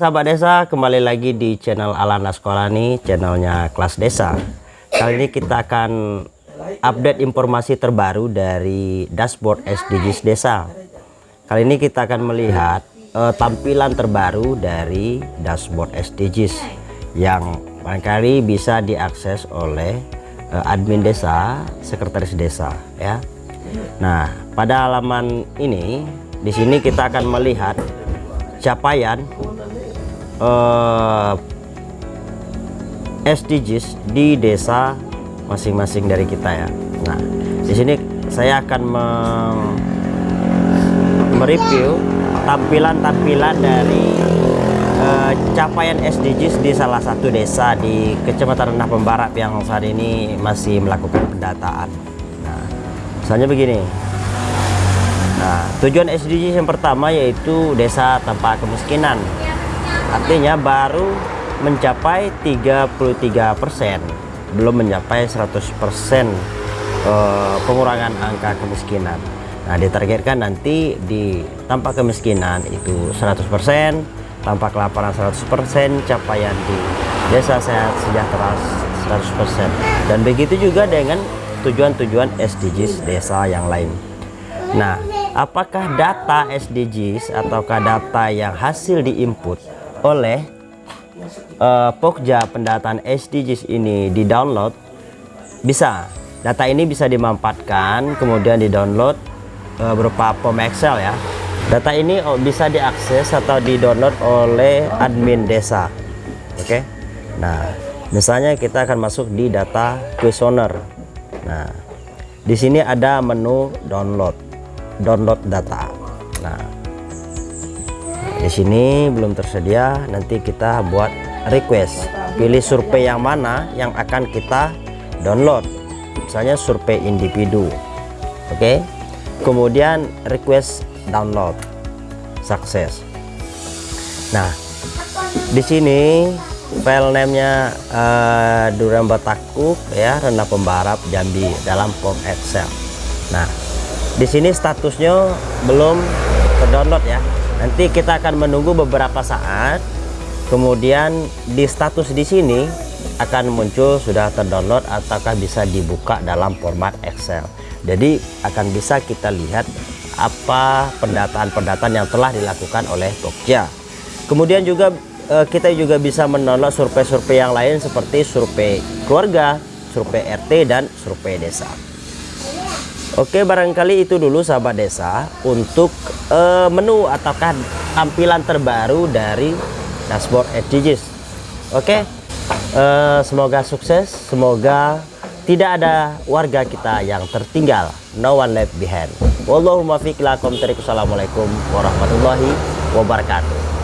Sahabat desa, kembali lagi di channel Alana Sekolah nih, channelnya kelas desa. Kali ini kita akan update informasi terbaru dari dashboard SDGs desa. Kali ini kita akan melihat uh, tampilan terbaru dari dashboard SDGs yang barangkali bisa diakses oleh uh, admin desa, sekretaris desa ya. Nah, pada halaman ini di sini kita akan melihat capaian uh, eh, SDGs di desa masing-masing dari kita ya. Nah, di sini saya akan mereview tampilan-tampilan dari uh, capaian SDGs di salah satu desa di Kecamatan Rendah Pembarap yang saat ini masih melakukan pendataan. Nah, misalnya begini. Nah, tujuan SDGs yang pertama yaitu desa tanpa kemiskinan artinya baru mencapai 33% belum mencapai 100% eh, pengurangan angka kemiskinan. Nah ditargetkan nanti di tanpa kemiskinan itu 100% tanpa kelaparan 100% capaian di desa sehat sejahtera 100% dan begitu juga dengan tujuan-tujuan SDGs desa yang lain. Nah apakah data SDGs ataukah data yang hasil diinput oleh uh, Pokja pendataan SDGs ini di download bisa. Data ini bisa dimanfaatkan kemudian di download uh, berupa form Excel ya. Data ini bisa diakses atau di download oleh admin desa. Oke? Okay? nah misalnya kita akan masuk di data questionnaire nah di sini ada menu download. Download data di sini belum tersedia nanti kita buat request. Pilih survei yang mana yang akan kita download. Misalnya survei individu. Oke? Okay? kemudian request download. Sukses. Nah di sini file namenya uh, Duran Batakuk ya rendah pembarap Jambi dalam form Excel. Nah di sini statusnya belum terdownload ya nanti kita akan menunggu beberapa saat. Kemudian di status di sini akan muncul sudah terdownload ataukah bisa dibuka dalam format Excel. Jadi akan bisa kita lihat apa pendataan-pendataan yang telah dilakukan oleh Pokja kemudian juga eh, kita juga bisa mendownload survei-survei yang lain seperti survei keluarga survei RT dan survei desa Oke barangkali itu dulu sahabat desa untuk uh, menu ataukah tampilan terbaru dari dashboard SDGs Oke uh, semoga sukses semoga tidak ada warga kita yang tertinggal. No one left behind. Wallahumma fiqlakum Assalamualaikum warahmatullahi wabarakatuh